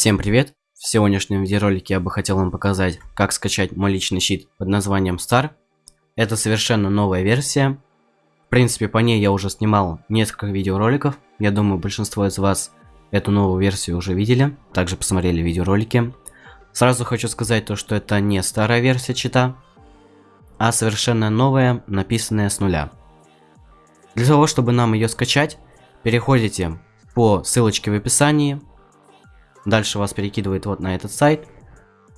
Всем привет! В сегодняшнем видеоролике я бы хотел вам показать, как скачать мой личный щит под названием Star. Это совершенно новая версия. В принципе, по ней я уже снимал несколько видеороликов. Я думаю, большинство из вас эту новую версию уже видели, также посмотрели видеоролики. Сразу хочу сказать то, что это не старая версия чита, а совершенно новая, написанная с нуля. Для того, чтобы нам ее скачать, переходите по ссылочке в описании, Дальше вас перекидывает вот на этот сайт.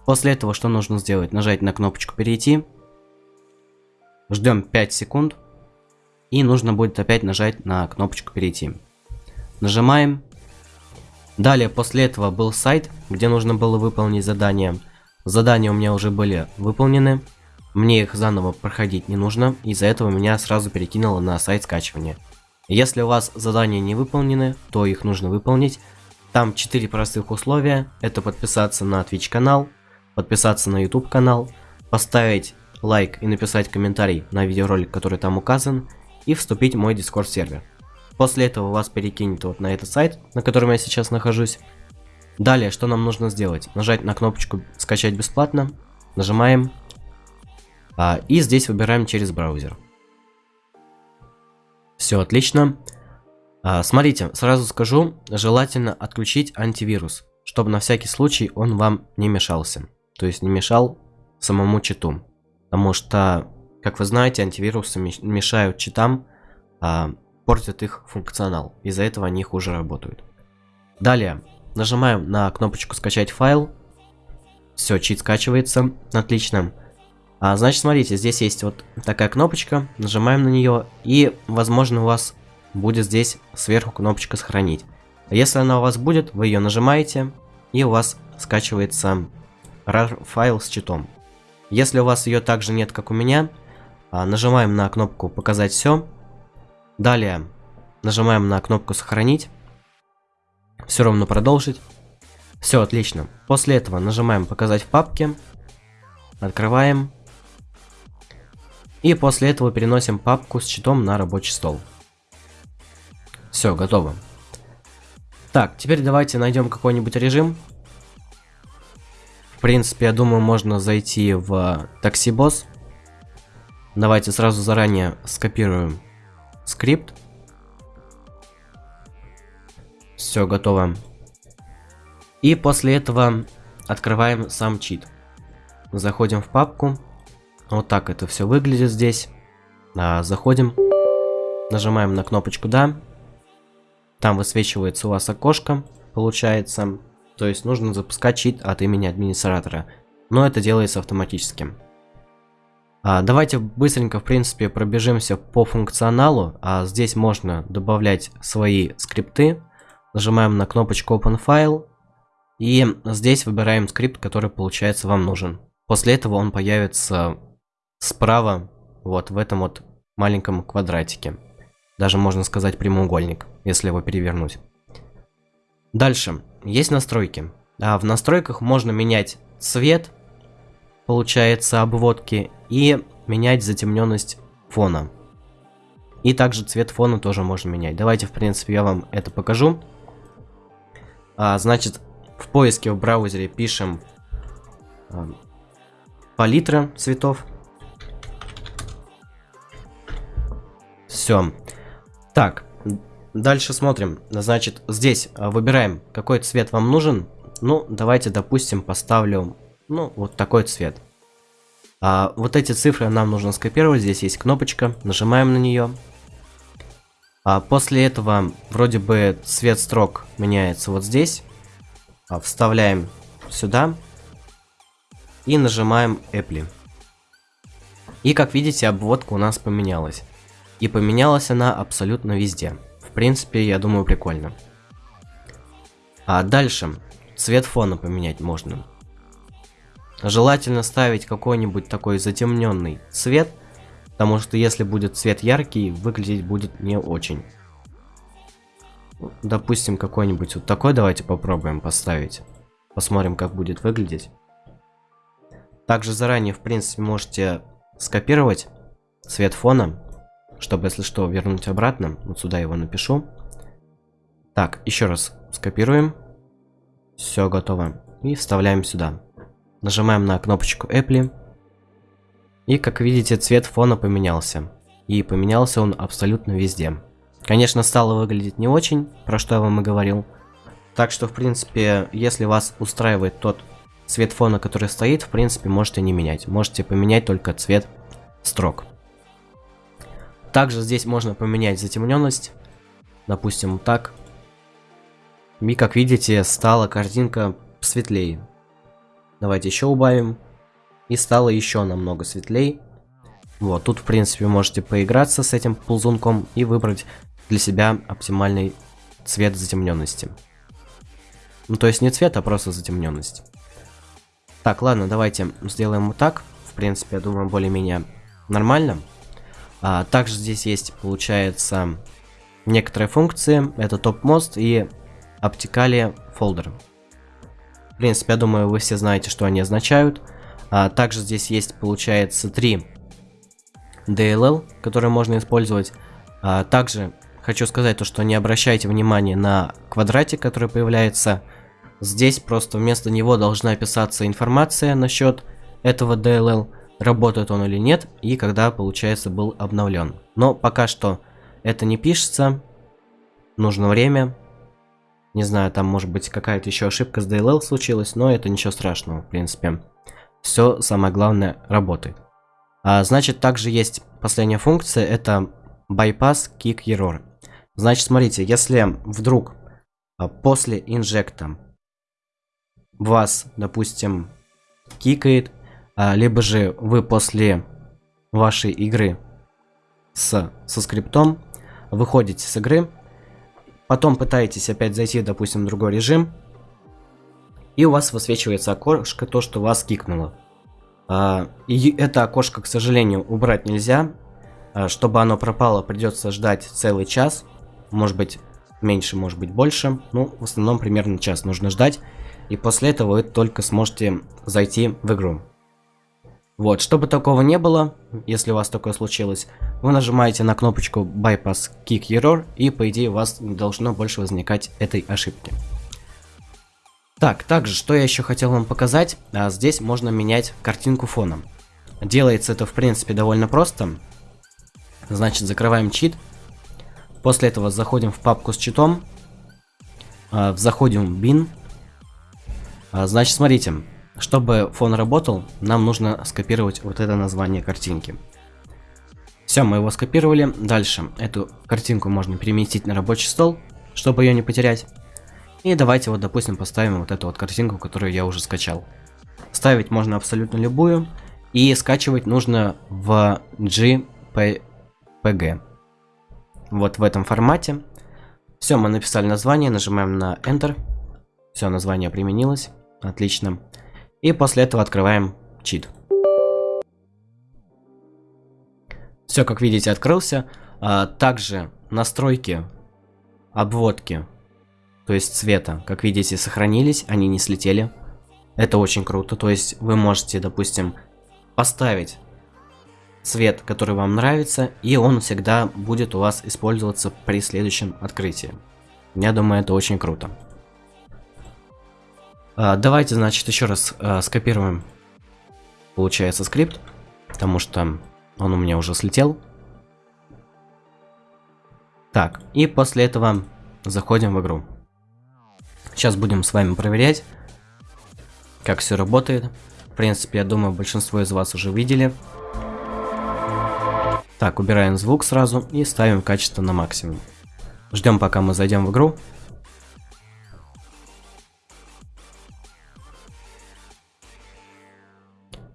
После этого что нужно сделать? Нажать на кнопочку «Перейти». Ждем 5 секунд. И нужно будет опять нажать на кнопочку «Перейти». Нажимаем. Далее, после этого был сайт, где нужно было выполнить задание. Задания у меня уже были выполнены. Мне их заново проходить не нужно. Из-за этого меня сразу перекинуло на сайт скачивания. Если у вас задания не выполнены, то их нужно выполнить. Там 4 простых условия. Это подписаться на Twitch канал, подписаться на YouTube канал, поставить лайк и написать комментарий на видеоролик, который там указан, и вступить в мой Discord сервер. После этого вас перекинет вот на этот сайт, на котором я сейчас нахожусь. Далее, что нам нужно сделать? Нажать на кнопочку «Скачать бесплатно», нажимаем, а, и здесь выбираем через браузер. Все отлично. А, смотрите, сразу скажу, желательно отключить антивирус, чтобы на всякий случай он вам не мешался. То есть не мешал самому читу. Потому что, как вы знаете, антивирусы мешают читам, а, портят их функционал. Из-за этого они хуже работают. Далее, нажимаем на кнопочку скачать файл. Все, чит скачивается. Отлично. А, значит, смотрите, здесь есть вот такая кнопочка. Нажимаем на нее. И, возможно, у вас будет здесь сверху кнопочка сохранить. Если она у вас будет, вы ее нажимаете, и у вас скачивается RAR файл с читом. Если у вас ее также нет, как у меня, а, нажимаем на кнопку показать все. Далее нажимаем на кнопку сохранить. Все равно продолжить. Все, отлично. После этого нажимаем показать в папке. Открываем. И после этого переносим папку с читом на рабочий стол. Все, готово. Так, теперь давайте найдем какой-нибудь режим. В принципе, я думаю, можно зайти в такси босс. Давайте сразу заранее скопируем скрипт. Все, готово. И после этого открываем сам чит. Заходим в папку. Вот так это все выглядит здесь. А, заходим. Нажимаем на кнопочку «Да». Там высвечивается у вас окошко, получается. То есть нужно запускать чит от имени администратора. Но это делается автоматически. А, давайте быстренько, в принципе, пробежимся по функционалу. А, здесь можно добавлять свои скрипты. Нажимаем на кнопочку Open File. И здесь выбираем скрипт, который, получается, вам нужен. После этого он появится справа, вот в этом вот маленьком квадратике. Даже можно сказать прямоугольник, если его перевернуть. Дальше. Есть настройки. А в настройках можно менять цвет, получается, обводки, и менять затемненность фона. И также цвет фона тоже можно менять. Давайте, в принципе, я вам это покажу. А, значит, в поиске в браузере пишем а, палитра цветов. Все. Так, дальше смотрим. Значит, здесь а, выбираем, какой цвет вам нужен. Ну, давайте, допустим, поставлю, ну, вот такой цвет. А, вот эти цифры нам нужно скопировать. Здесь есть кнопочка. Нажимаем на нее. А после этого, вроде бы, цвет строк меняется вот здесь. А, вставляем сюда. И нажимаем Apple. И как видите, обводка у нас поменялась. И поменялась она абсолютно везде. В принципе, я думаю, прикольно. А дальше. Цвет фона поменять можно. Желательно ставить какой-нибудь такой затемненный цвет, потому что если будет цвет яркий, выглядеть будет не очень. Допустим, какой-нибудь вот такой давайте попробуем поставить. Посмотрим, как будет выглядеть. Также заранее, в принципе, можете скопировать цвет фона чтобы, если что, вернуть обратно. Вот сюда его напишу. Так, еще раз скопируем. Все готово. И вставляем сюда. Нажимаем на кнопочку Apple. И как видите, цвет фона поменялся. И поменялся он абсолютно везде. Конечно, стало выглядеть не очень, про что я вам и говорил. Так что, в принципе, если вас устраивает тот цвет фона, который стоит, в принципе, можете не менять. Можете поменять только цвет строк. Также здесь можно поменять затемненность. Допустим, так. И, как видите, стала картинка светлее. Давайте еще убавим. И стало еще намного светлее. Вот, тут, в принципе, можете поиграться с этим ползунком и выбрать для себя оптимальный цвет затемненности. Ну, то есть не цвет, а просто затемненность. Так, ладно, давайте сделаем вот так. В принципе, я думаю, более-менее нормально. А, также здесь есть, получается, некоторые функции. Это топ-мост и обтекали фолдер. В принципе, я думаю, вы все знаете, что они означают. А, также здесь есть, получается, три DLL, которые можно использовать. А, также хочу сказать то, что не обращайте внимания на квадратик, который появляется. Здесь просто вместо него должна писаться информация насчет этого DLL, работает он или нет, и когда, получается, был обновлен. Но пока что это не пишется, нужно время. Не знаю, там может быть какая-то еще ошибка с DLL случилась, но это ничего страшного, в принципе. Все самое главное работает. А, значит, также есть последняя функция, это bypass kick error. Значит, смотрите, если вдруг а, после инжекта вас, допустим, кикает, либо же вы после вашей игры с, со скриптом выходите с игры, потом пытаетесь опять зайти, допустим, в другой режим, и у вас высвечивается окошко, то, что вас кикнуло. А, и это окошко, к сожалению, убрать нельзя. А, чтобы оно пропало, придется ждать целый час. Может быть, меньше, может быть, больше. Ну, в основном, примерно час нужно ждать. И после этого вы только сможете зайти в игру. Вот, чтобы такого не было, если у вас такое случилось, вы нажимаете на кнопочку Bypass Kick Error, и по идее у вас не должно больше возникать этой ошибки. Так, также, что я еще хотел вам показать, а, здесь можно менять картинку фона. Делается это, в принципе, довольно просто. Значит, закрываем чит. После этого заходим в папку с читом. А, заходим в bin. А, значит, смотрите, чтобы фон работал, нам нужно скопировать вот это название картинки. Все, мы его скопировали. Дальше эту картинку можно переместить на рабочий стол, чтобы ее не потерять. И давайте вот, допустим, поставим вот эту вот картинку, которую я уже скачал. Ставить можно абсолютно любую. И скачивать нужно в JPG. Вот в этом формате. Все, мы написали название, нажимаем на Enter. Все, название применилось. Отлично. И после этого открываем чит. Все, как видите, открылся. А, также настройки обводки то есть цвета, как видите, сохранились, они не слетели. Это очень круто, то есть вы можете, допустим, поставить цвет, который вам нравится, и он всегда будет у вас использоваться при следующем открытии. Я думаю, это очень круто. А, давайте, значит, еще раз а, скопируем, получается, скрипт, потому что он у меня уже слетел. Так, и после этого заходим в игру. Сейчас будем с вами проверять, как все работает. В принципе, я думаю, большинство из вас уже видели. Так, убираем звук сразу и ставим качество на максимум. Ждем, пока мы зайдем в игру.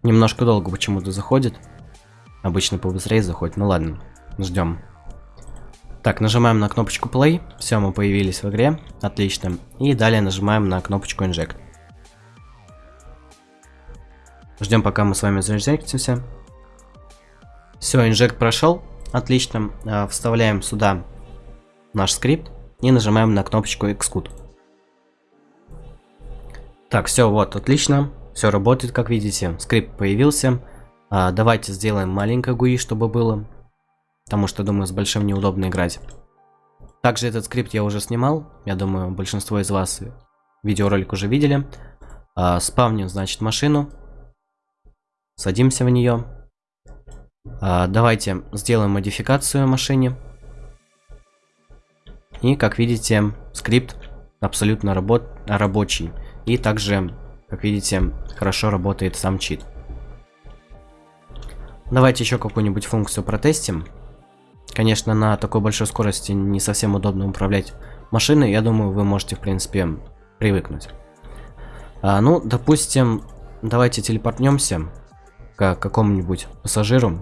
Немножко долго почему-то заходит. Обычно побыстрее заходит. Ну ладно, ждем. Так, нажимаем на кнопочку Play. Все, мы появились в игре. Отлично. И далее нажимаем на кнопочку Inject. Ждем, пока мы с вами заинжектимся. Все, inject прошел. Отлично. А, вставляем сюда наш скрипт и нажимаем на кнопочку Execute. Так, все, вот, отлично. Все работает, как видите. Скрипт появился. А, давайте сделаем маленькое GUI, чтобы было. Потому что, думаю, с большим неудобно играть. Также этот скрипт я уже снимал. Я думаю, большинство из вас видеоролик уже видели. А, спавним, значит, машину. Садимся в нее. А, давайте сделаем модификацию машине. И, как видите, скрипт абсолютно работ рабочий. И также, как видите, хорошо работает сам чит. Давайте еще какую-нибудь функцию протестим. Конечно, на такой большой скорости не совсем удобно управлять машиной. Я думаю, вы можете, в принципе, привыкнуть. А, ну, допустим, давайте телепортнемся к какому-нибудь пассажиру.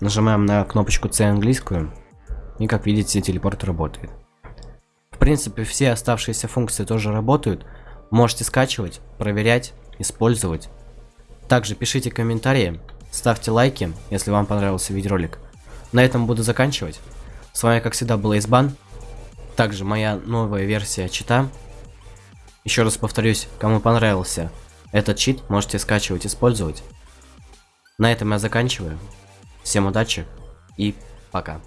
Нажимаем на кнопочку C английскую. И, как видите, телепорт работает. В принципе, все оставшиеся функции тоже работают. Можете скачивать, проверять, использовать. Также пишите комментарии, ставьте лайки, если вам понравился видеоролик. На этом буду заканчивать. С вами, как всегда, был Избан. Также моя новая версия чита. Еще раз повторюсь, кому понравился этот чит, можете скачивать, использовать. На этом я заканчиваю. Всем удачи и пока.